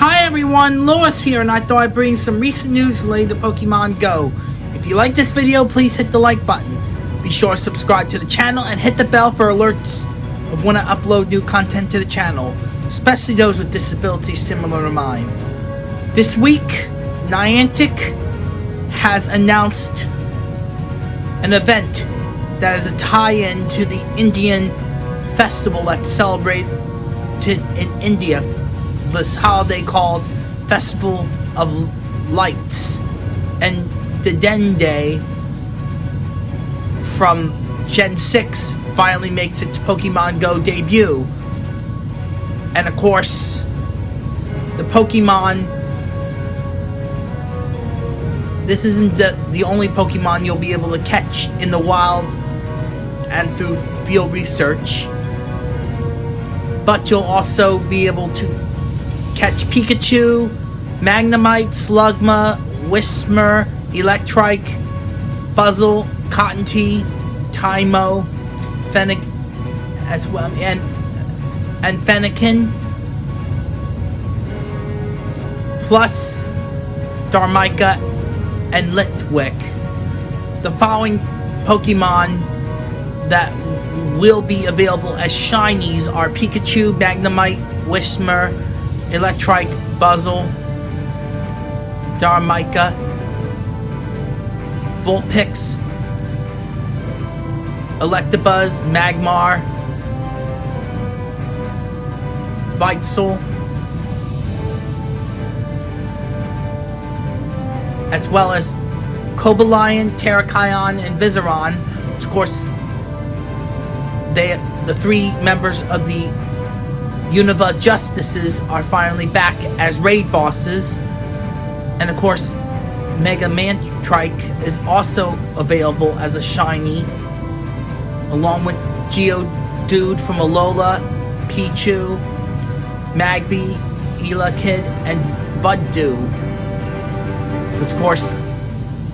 Hi everyone, Lois here, and I thought I'd bring some recent news related to Pokemon Go. If you like this video, please hit the like button. Be sure to subscribe to the channel and hit the bell for alerts of when I upload new content to the channel, especially those with disabilities similar to mine. This week, Niantic has announced an event that is a tie-in to the Indian festival that's celebrated in India, this holiday called Festival of Lights, and the Dedenne from Gen 6 finally makes its Pokemon Go debut. And of course, the Pokemon this isn't the, the only Pokemon you'll be able to catch in the wild and through field research. But you'll also be able to catch Pikachu, Magnemite, Slugma, Whismur, Electrike, Blitzle, Cottonee, Tymo, Fennec, as well, and and Fennekin, plus Darumaka and Litwick. The following Pokemon that will be available as shinies are Pikachu, Magnemite, Whismur, Electrike, Blitzle, Darumaka, Vulpix, Electabuzz, Magmar, Bitesol, as well as Cobalion, Terrakion, and Virizion. Of course, they the three members of the Unova Justices are finally back as raid bosses. And of course, Mega Manectric is also available as a shiny, along with Geodude from Alola, Pichu, Magby, Elekid, and Budew. Which, of course,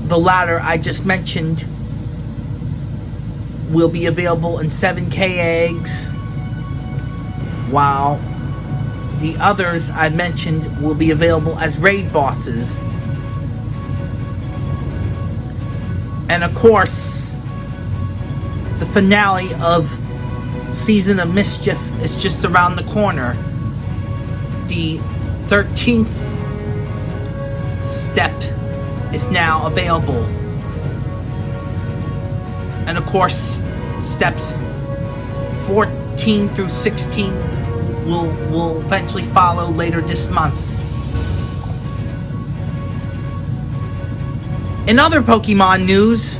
the latter I just mentioned will be available in 7k eggs, while the others I mentioned will be available as raid bosses. And of course, the finale of Season of Mischief is just around the corner. The 13th step is now available. And of course, steps 14 through 16 will, will eventually follow later this month. In other Pokemon news,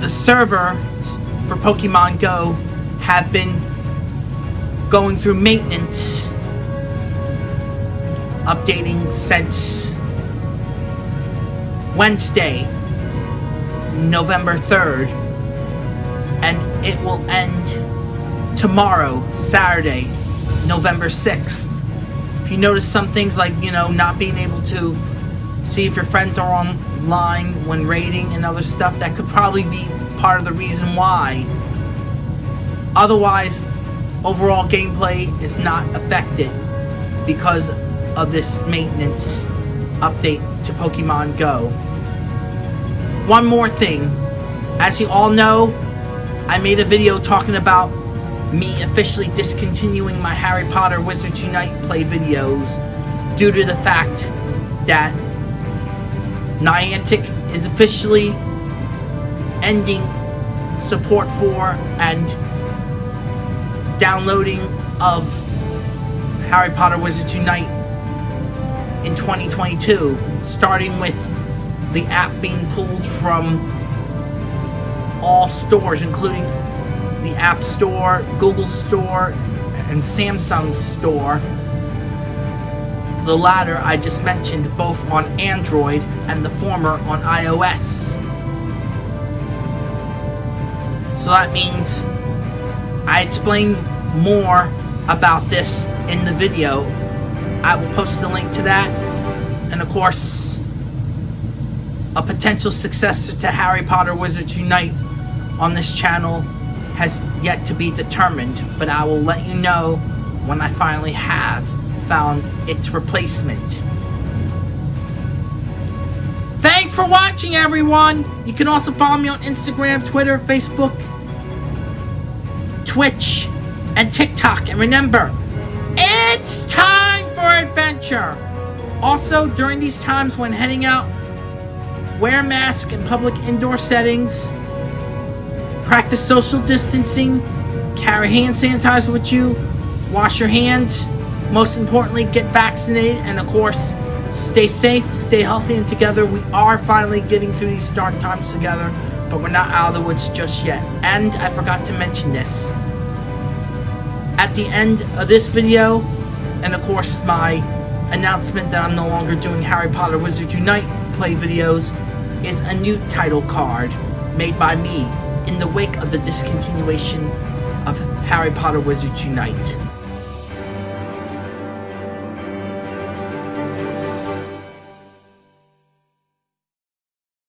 the servers for Pokemon Go have been going through maintenance, updating since Wednesday, November 3rd, and it will end tomorrow, Saturday, November 6th. If you notice some things like, you know, not being able to see if your friends are online when raiding and other stuff, that could probably be part of the reason why. Otherwise, overall gameplay is not affected because of this maintenance update to Pokemon Go. One more thing. As you all know, I made a video talking about me officially discontinuing my Harry Potter Wizards Unite play videos due to the fact that Niantic is officially ending support for and downloading of Harry Potter Wizards Unite in 2022, starting with the app being pulled from all stores, including the App Store, Google Store, and Samsung Store. The latter I just mentioned both on Android and the former on iOS. So that means I explain more about this in the video. I will post the link to that. And of course, a potential successor to Harry Potter Wizards Unite on this channel has yet to be determined, but I will let you know when I finally have found its replacement. Thanks for watching, everyone! You can also follow me on Instagram, Twitter, Facebook, Twitch, and TikTok. And remember, it's time for adventure! Also, during these times when heading out, wear a mask in public indoor settings, practice social distancing, carry hand sanitizer with you, wash your hands, most importantly, get vaccinated, and of course, stay safe, stay healthy, and together we are finally getting through these dark times together, but we're not out of the woods just yet. And I forgot to mention this. At the end of this video, and of course my announcement that I'm no longer doing Harry Potter Wizards Unite play videos, is a new title card made by me in the wake of the discontinuation of Harry Potter Wizards Unite.